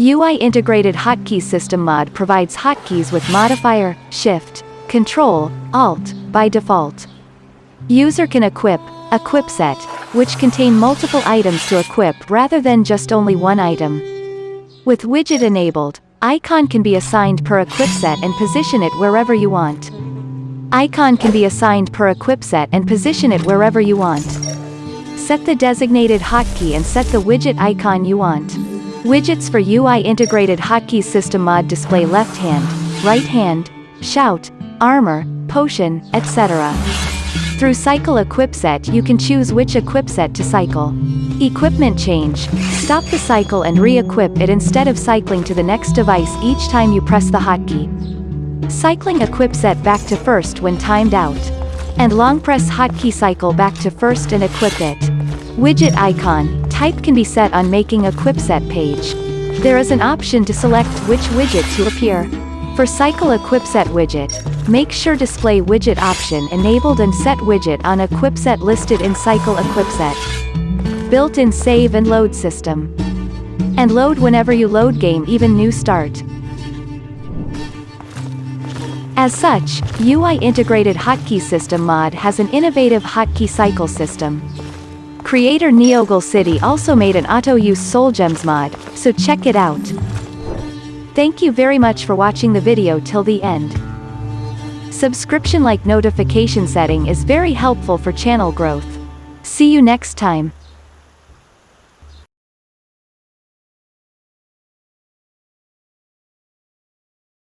UI Integrated Hotkey System Mod provides hotkeys with modifier, shift, control, alt, by default. User can equip, equip set, which contain multiple items to equip rather than just only one item. With widget enabled, icon can be assigned per equip set and position it wherever you want. Icon can be assigned per equip set and position it wherever you want. Set the designated hotkey and set the widget icon you want. Widgets for UI integrated hotkey system mod display left hand, right hand, shout, armor, potion, etc. Through cycle equip set you can choose which equip set to cycle. Equipment change, stop the cycle and re-equip it instead of cycling to the next device each time you press the hotkey. Cycling equip set back to first when timed out. And long press hotkey cycle back to first and equip it. Widget icon, type can be set on making a set page. There is an option to select which widget to appear. For cycle equip set widget, make sure display widget option enabled and set widget on equip set listed in cycle equip set. Built-in save and load system. And load whenever you load game even new start. As such, UI Integrated Hotkey System mod has an innovative hotkey cycle system. Creator Neogle City also made an auto-use Soul Gems mod, so check it out. Thank you very much for watching the video till the end. Subscription like notification setting is very helpful for channel growth. See you next time.